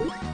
you